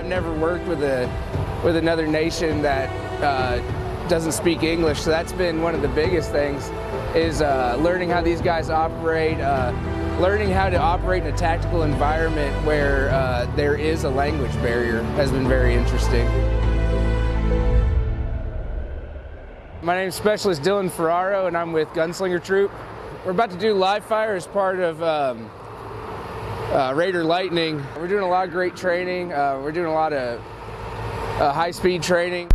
I've never worked with a with another nation that uh, doesn't speak English, so that's been one of the biggest things is uh, learning how these guys operate, uh, learning how to operate in a tactical environment where uh, there is a language barrier has been very interesting. My name is Specialist Dylan Ferraro and I'm with Gunslinger Troop. We're about to do live fire as part of um, uh, Raider Lightning. We're doing a lot of great training. Uh, we're doing a lot of uh, high-speed training.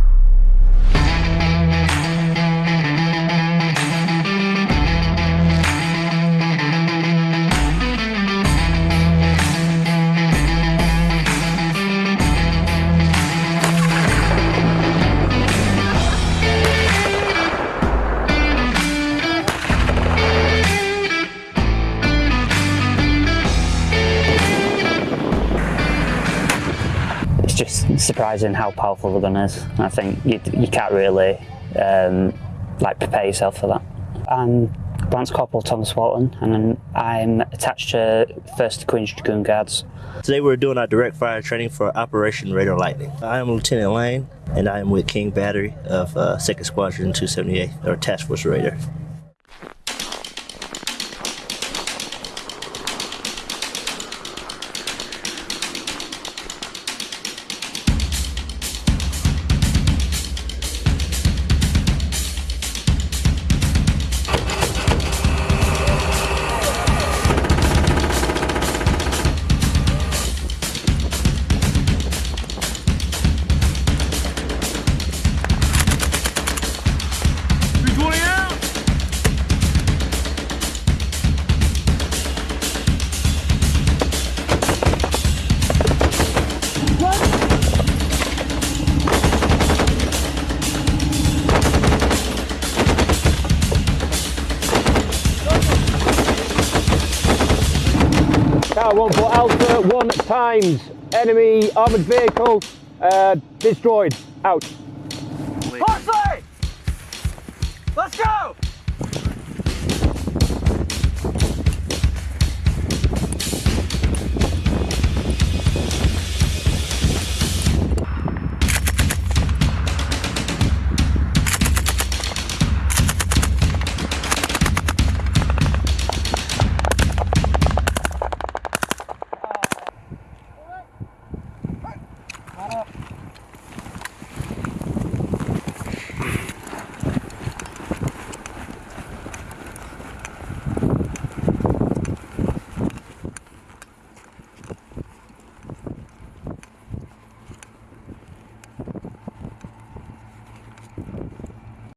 Just surprising how powerful the gun is. I think you, you can't really um, like prepare yourself for that. I'm Lance Corporal Thomas Walton and I'm attached to 1st Queen's Dragoon Guards. Today we're doing our direct fire training for Operation Raider Lightning. I am Lieutenant Lane and I am with King Battery of uh, 2nd Squadron 278 or Task Force Raider. Tower 1 for Alpha 1 times. Enemy armoured vehicle uh, destroyed. Out. Parsley! Let's go! Shut up.